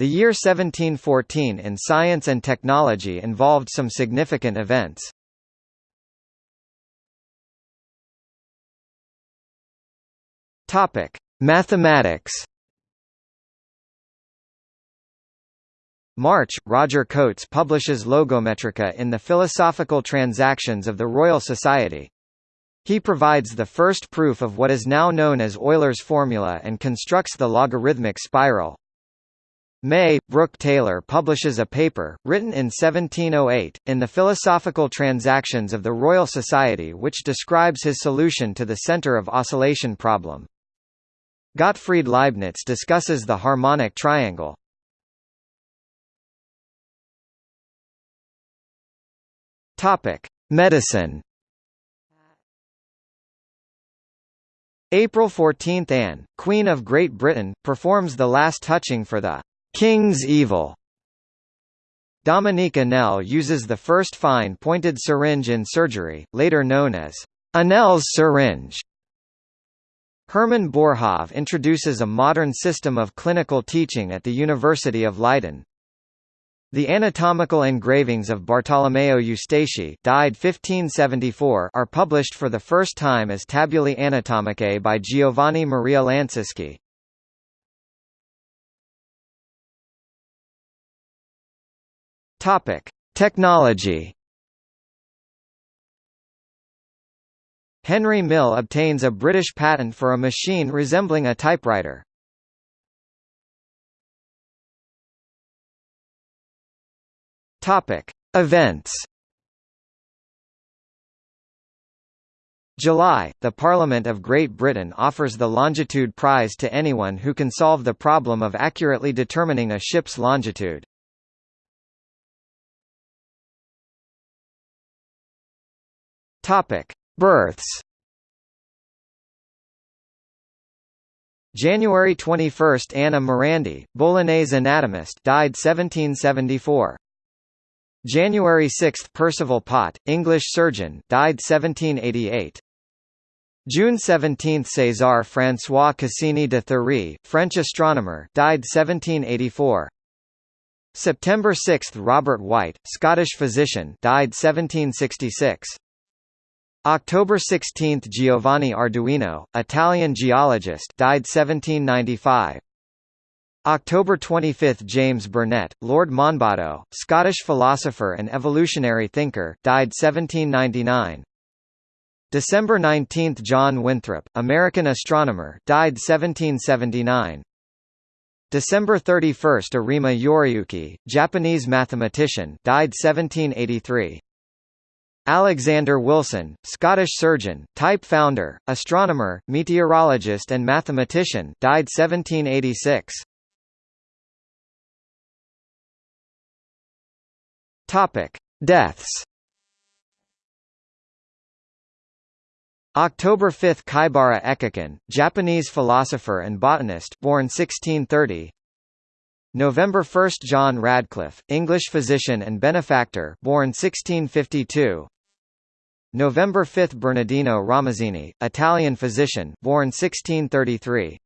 The year 1714 in science and technology involved some significant events. Topic: Mathematics. March, Roger Cotes publishes Logometria in the Philosophical Transactions of the Royal Society. He provides the first proof of what is now known as Euler's formula and constructs the logarithmic spiral. May, Brooke Taylor publishes a paper, written in 1708, in the Philosophical Transactions of the Royal Society which describes his solution to the center of oscillation problem. Gottfried Leibniz discusses the harmonic triangle. Medicine. April 14 – Anne, Queen of Great Britain, performs the last touching for the King's Evil. Dominique Anel uses the first fine-pointed syringe in surgery, later known as Anel's syringe. Hermann Boerhaave introduces a modern system of clinical teaching at the University of Leiden. The anatomical engravings of Bartolomeo Eustachi died 1574 are published for the first time as Tabulae Anatomicae by Giovanni Maria Lancisi. Topic: Technology. Henry Mill obtains a British patent for a machine resembling a typewriter. Topic: Events. July, the Parliament of Great Britain offers the Longitude Prize to anyone who can solve the problem of accurately determining a ship's longitude. Topic: Births. January 21 – Anna Morandi, Bolognese anatomist died 1774. January 6 – Percival Pott, English surgeon died 1788. June 17 – César François Cassini de Thury, French astronomer died 1784. September 6 – Robert Whytt, Scottish physician died 1766. October 16 – Giovanni Arduino, Italian geologist died 1795. October 25 – James Burnett, Lord Monboddo, Scottish philosopher and evolutionary thinker died 1799. December 19 – John Winthrop, American astronomer died 1779. December 31 – Arima Yoriyuki, Japanese mathematician died 1783. Alexander Wilson, Scottish surgeon, type founder, astronomer, meteorologist and mathematician died 1786. Topic: Deaths. October 5 Kaibara Ekiken, Japanese philosopher and botanist born 1630 November 1 John Radcliffe, English physician and benefactor born 1652 November 5 Bernardino Ramazzini, Italian physician, born 1633.